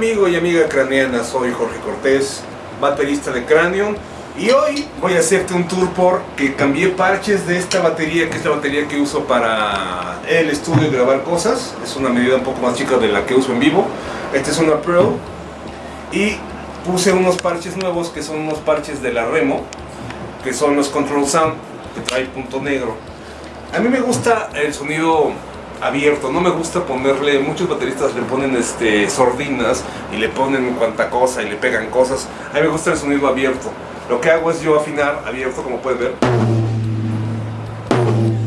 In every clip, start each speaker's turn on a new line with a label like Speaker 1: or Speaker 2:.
Speaker 1: amigo y amiga craneana, soy Jorge Cortés, baterista de Cranion y hoy voy a hacerte un tour por que cambié parches de esta batería, que es la batería que uso para el estudio y grabar cosas. Es una medida un poco más chica de la que uso en vivo. Esta es una Pro y puse unos parches nuevos que son unos parches de la Remo, que son los Control Sound, que trae punto negro. A mí me gusta el sonido abierto, no me gusta ponerle, muchos bateristas le ponen este, sordinas y le ponen cuanta cosa y le pegan cosas, a mí me gusta el sonido abierto, lo que hago es yo afinar abierto como puedes ver.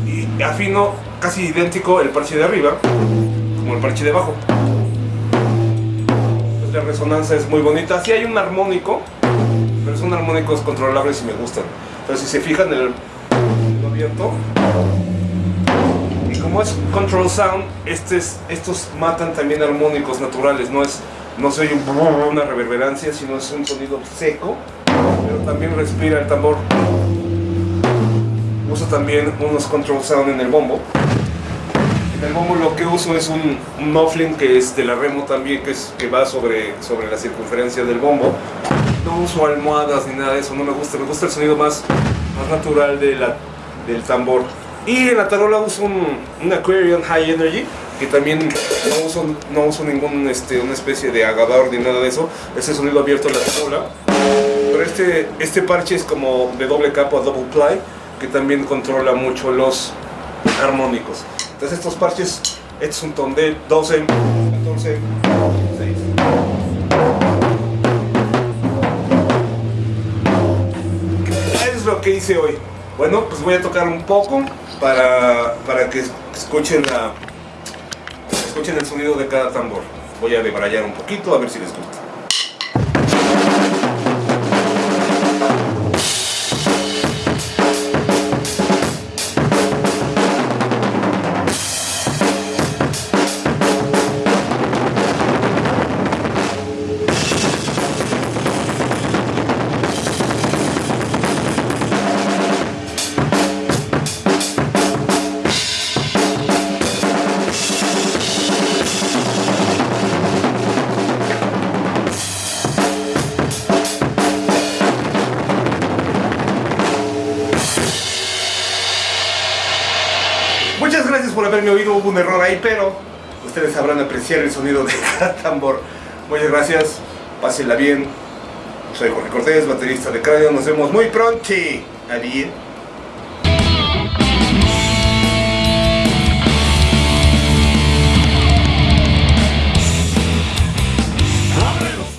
Speaker 1: Y afino casi idéntico el parche de arriba como el parche de abajo. La resonancia es muy bonita, sí hay un armónico pero son armónicos controlables y me gustan. Entonces si se fijan el abierto como es control sound, estos matan también armónicos naturales, no es no soy una reverberancia, sino es un sonido seco, pero también respira el tambor. Uso también unos control sound en el bombo. En el bombo lo que uso es un, muffling que es de la Remo también, que, es, que va sobre, sobre la circunferencia del bombo. No uso almohadas ni nada de eso, no me gusta, me gusta el sonido más, más natural de del tambor. Y en la tarola uso un, Aquarian High Energy, que también no uso, no uso ningún, este, una especie de agador ni nada de eso. Ese sonido abierto en la tarola. Pero este, este parche es como de doble capa, double ply, que también controla mucho los armónicos. Entonces estos parches, este es un ton de 12, 14, 6. es lo que hice hoy. Bueno, pues voy a tocar un poco para, para que escuchen, la, escuchen el sonido de cada tambor. Voy a debrayar un poquito a ver si les gusta. Muchas gracias por haberme oído, hubo un error ahí, pero ustedes sabrán apreciar el sonido de cada tambor. Muchas gracias, pásenla bien. Soy Jorge Cortés, baterista de Cráneo, nos vemos muy pronto. Adiós.